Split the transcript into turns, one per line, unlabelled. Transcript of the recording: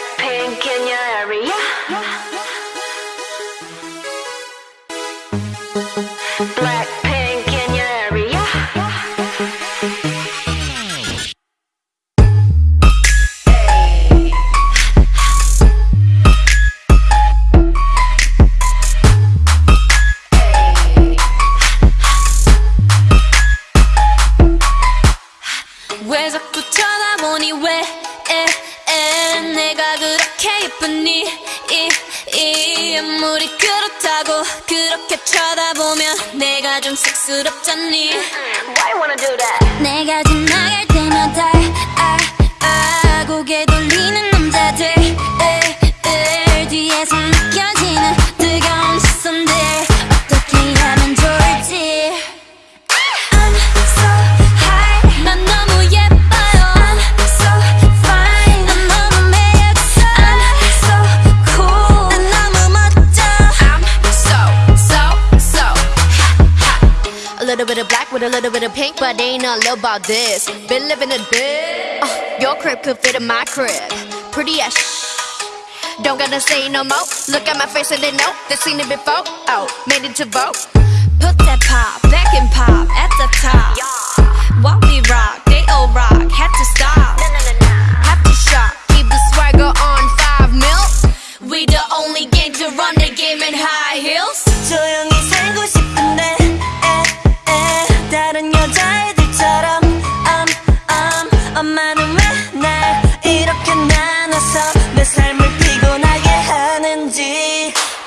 Blackpink in your area. Blackpink in your area.
왜 자꾸 쳐다보니 왜 에, 에, 그렇게 예쁘니 이, 이 아무리 그렇다고 그렇게 쳐다보면 내가 좀 쑥스럽잖니
Why you wanna do that?
내가 지나갈
with a little bit of pink, but they ain't all about this. Been living a bit. Uh, your crib could fit in my crib. Pretty as shh. Don't gotta say no more. Look at my face and they know they seen it before. Oh, made it to vote.
Put that pop back and pop at the top. While we rock, they all rock.
Had to stop. Have to shop. Keep the swagger on five mil. We the only game to run the game in high heels.
Yeah.